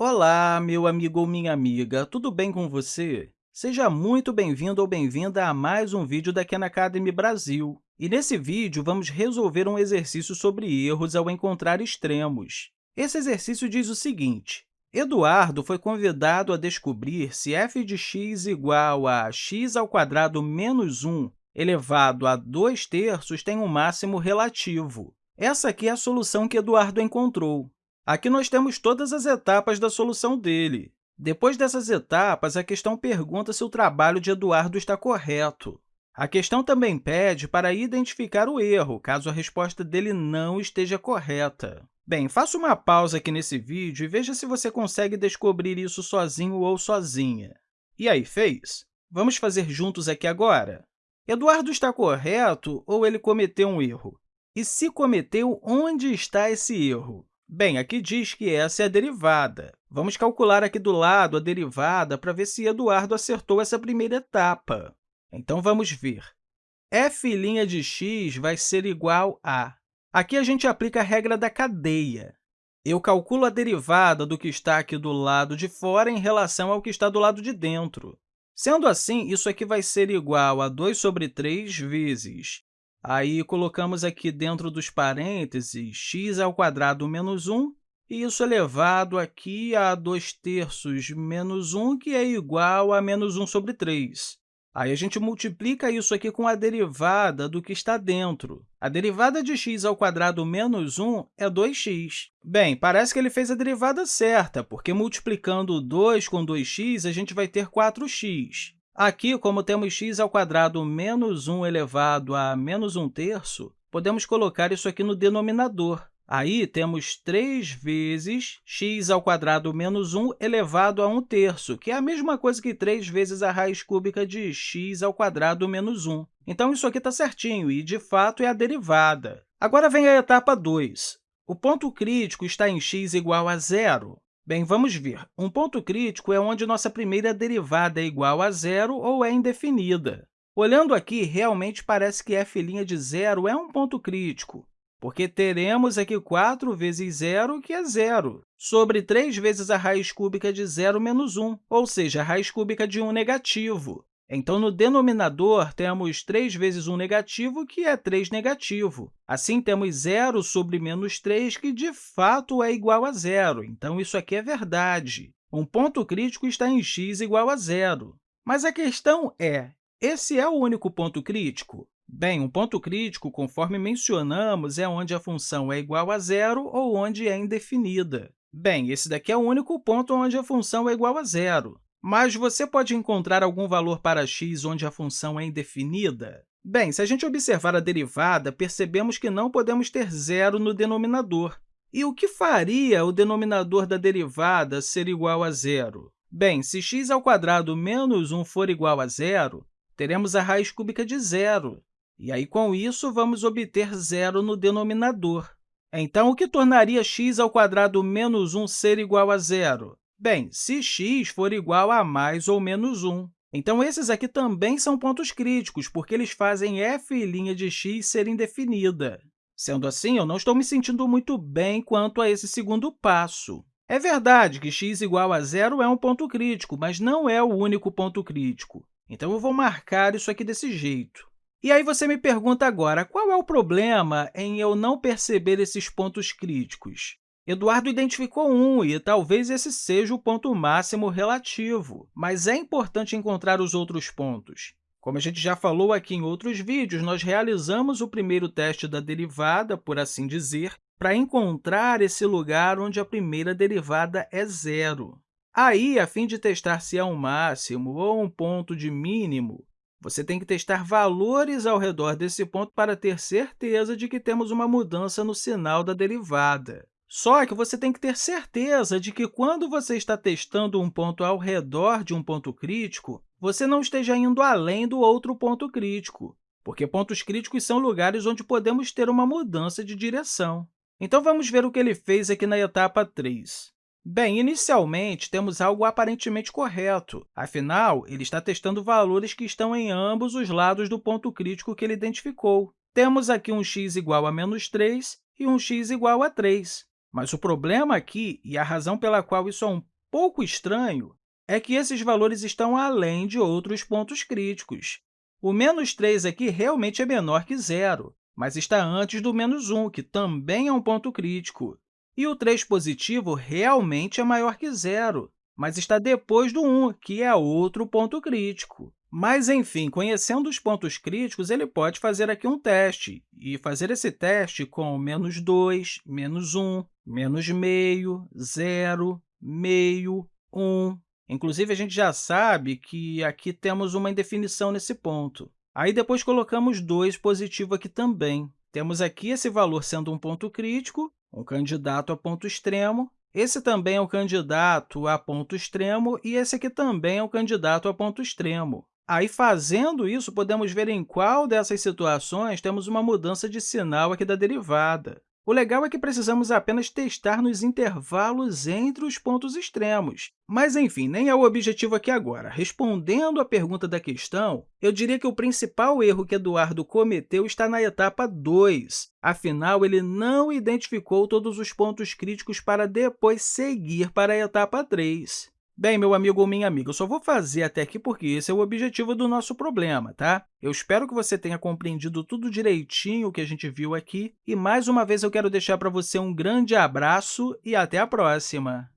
Olá, meu amigo ou minha amiga, tudo bem com você? Seja muito bem-vindo ou bem-vinda a mais um vídeo da Khan Academy Brasil. E nesse vídeo, vamos resolver um exercício sobre erros ao encontrar extremos. Esse exercício diz o seguinte, Eduardo foi convidado a descobrir se f de x igual a x ao quadrado menos 1 elevado a 2 terços tem um máximo relativo. Essa aqui é a solução que Eduardo encontrou. Aqui nós temos todas as etapas da solução dele. Depois dessas etapas, a questão pergunta se o trabalho de Eduardo está correto. A questão também pede para identificar o erro, caso a resposta dele não esteja correta. Bem, faça uma pausa aqui nesse vídeo e veja se você consegue descobrir isso sozinho ou sozinha. E aí, fez? Vamos fazer juntos aqui agora? Eduardo está correto ou ele cometeu um erro? E se cometeu, onde está esse erro? Bem, aqui diz que essa é a derivada. Vamos calcular aqui do lado a derivada para ver se Eduardo acertou essa primeira etapa. Então, vamos ver. f' de x vai ser igual a... Aqui a gente aplica a regra da cadeia. Eu calculo a derivada do que está aqui do lado de fora em relação ao que está do lado de dentro. Sendo assim, isso aqui vai ser igual a 2 sobre 3 vezes Aí, colocamos aqui dentro dos parênteses x ao quadrado menos 1, e isso elevado aqui a 2 terços menos 1, que é igual a menos 1 sobre 3. Aí, a gente multiplica isso aqui com a derivada do que está dentro. A derivada de x ao quadrado menos 1 é 2x. Bem, parece que ele fez a derivada certa, porque multiplicando 2 com 2x, a gente vai ter 4x. Aqui, como temos x ao quadrado menos 1 elevado a menos 1 terço, podemos colocar isso aqui no denominador. Aí, temos 3 vezes x ao quadrado menos 1 elevado a 1 terço, que é a mesma coisa que 3 vezes a raiz cúbica de x ao quadrado menos 1. Então, isso aqui está certinho e, de fato, é a derivada. Agora vem a etapa 2. O ponto crítico está em x igual a zero. Bem, vamos ver. Um ponto crítico é onde nossa primeira derivada é igual a zero ou é indefinida. Olhando aqui, realmente parece que f' de zero é um ponto crítico, porque teremos aqui 4 vezes zero, que é zero, sobre 3 vezes a raiz cúbica de zero menos 1, ou seja, a raiz cúbica de 1 negativo. Então, no denominador, temos 3 vezes 1 negativo, que é 3 negativo. Assim, temos zero sobre menos 3, que, de fato, é igual a zero. Então, isso aqui é verdade. Um ponto crítico está em x igual a zero. Mas a questão é, esse é o único ponto crítico? Bem, um ponto crítico, conforme mencionamos, é onde a função é igual a zero ou onde é indefinida. Bem, esse daqui é o único ponto onde a função é igual a zero. Mas você pode encontrar algum valor para x onde a função é indefinida? Bem, se a gente observar a derivada, percebemos que não podemos ter zero no denominador. E o que faria o denominador da derivada ser igual a zero? Bem, se x ao quadrado menos 1 for igual a zero, teremos a raiz cúbica de zero. E aí, com isso, vamos obter zero no denominador. Então, o que tornaria x ao quadrado menos 1 ser igual a zero? Bem, se x for igual a mais ou menos 1. Então, esses aqui também são pontos críticos, porque eles fazem f' de x ser indefinida. Sendo assim, eu não estou me sentindo muito bem quanto a esse segundo passo. É verdade que x igual a zero é um ponto crítico, mas não é o único ponto crítico. Então, eu vou marcar isso aqui desse jeito. E aí você me pergunta agora, qual é o problema em eu não perceber esses pontos críticos? Eduardo identificou um, e talvez esse seja o ponto máximo relativo, mas é importante encontrar os outros pontos. Como a gente já falou aqui em outros vídeos, nós realizamos o primeiro teste da derivada, por assim dizer, para encontrar esse lugar onde a primeira derivada é zero. Aí, a fim de testar se é um máximo ou um ponto de mínimo, você tem que testar valores ao redor desse ponto para ter certeza de que temos uma mudança no sinal da derivada. Só que você tem que ter certeza de que, quando você está testando um ponto ao redor de um ponto crítico, você não esteja indo além do outro ponto crítico, porque pontos críticos são lugares onde podemos ter uma mudança de direção. Então, vamos ver o que ele fez aqui na etapa 3. Bem, inicialmente, temos algo aparentemente correto. Afinal, ele está testando valores que estão em ambos os lados do ponto crítico que ele identificou. Temos aqui um x igual a menos 3 e um x igual a 3. Mas o problema aqui, e a razão pela qual isso é um pouco estranho, é que esses valores estão além de outros pontos críticos. O menos 3 aqui realmente é menor que zero, mas está antes do menos 1, que também é um ponto crítico. E o 3 positivo realmente é maior que zero, mas está depois do 1, que é outro ponto crítico. Mas, enfim, conhecendo os pontos críticos, ele pode fazer aqui um teste, e fazer esse teste com menos 2, menos 1, menos meio, zero, meio, 1. Inclusive, a gente já sabe que aqui temos uma indefinição nesse ponto. Aí, depois, colocamos 2 positivo aqui também. Temos aqui esse valor sendo um ponto crítico, um candidato a ponto extremo. Esse também é o candidato a ponto extremo e esse aqui também é o candidato a ponto extremo. Aí, fazendo isso, podemos ver em qual dessas situações temos uma mudança de sinal aqui da derivada. O legal é que precisamos apenas testar nos intervalos entre os pontos extremos. Mas, enfim, nem é o objetivo aqui agora. Respondendo à pergunta da questão, eu diria que o principal erro que Eduardo cometeu está na etapa 2. Afinal, ele não identificou todos os pontos críticos para depois seguir para a etapa 3. Bem, meu amigo ou minha amiga, eu só vou fazer até aqui porque esse é o objetivo do nosso problema, tá? Eu espero que você tenha compreendido tudo direitinho o que a gente viu aqui. E, mais uma vez, eu quero deixar para você um grande abraço e até a próxima!